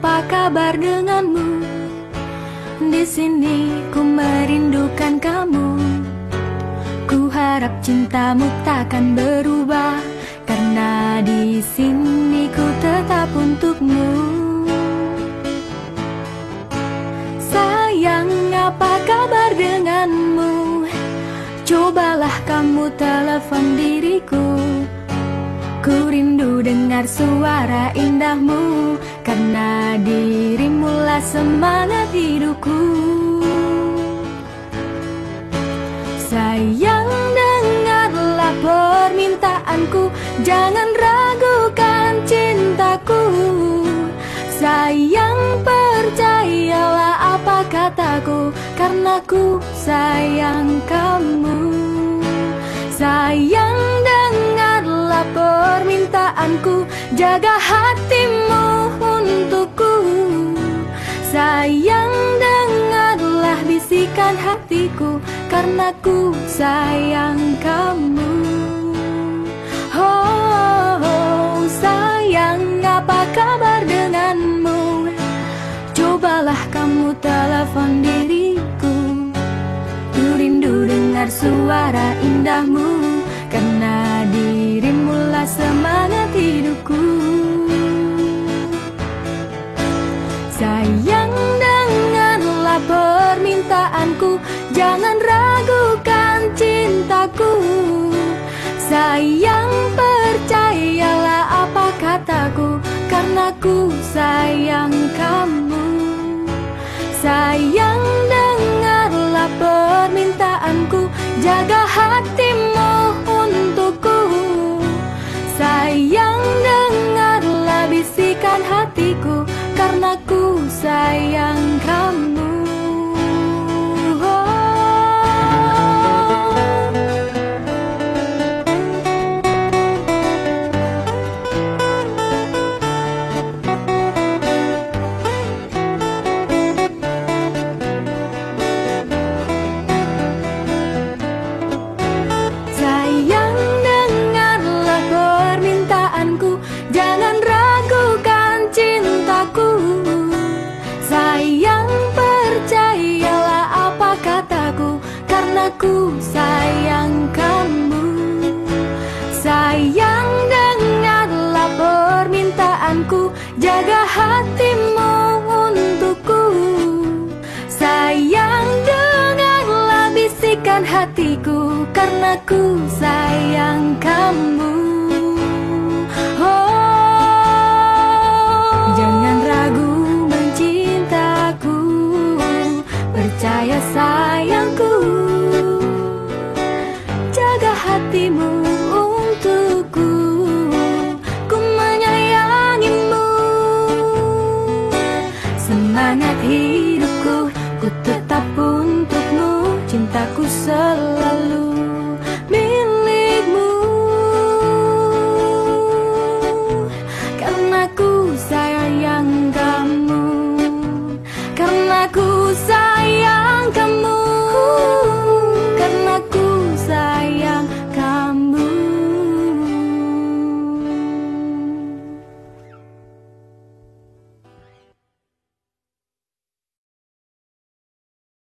kabar denganmu? Di sini ku merindukan kamu. Ku harap cintamu takkan berubah karena di sini ku tetap untukmu. Sayang, apa kabar denganmu? Cobalah kamu telepon diriku. Ku rindu dengar suara indahmu Karena dirimulah semangat hidupku. Sayang dengarlah permintaanku Jangan ragukan cintaku. Sayang percayalah apa kataku Karena ku sayang permintaanku Jaga hatimu untukku. Sayang dengarlah bisikan hatiku Karena ku sayang kamu. Oh, oh sayang apa kabar denganmu? Cobalah kamu telepon diriku. Ku rindu dengar suara indahmu Karena dirimulah semangat hidupku. Sayang dengarlah permintaanku Jangan ragukan cintaku. Sayang percayalah apa kataku Karena ku sayang kamu. Sayang dengarlah permintaanku Jaga hatimu Jangan ragukan cintaku. Sayang percayalah apa kataku Karena ku sayang kamu Sayang dengarlah permintaanku Jaga hatimu untukku. Sayang dengarlah bisikan hatiku Karena ku sayang kamu sayangku. Jaga hatimu untukku. Ku menyayangimu. Semangat hidupku Ku tetap untukmu. Cintaku selalu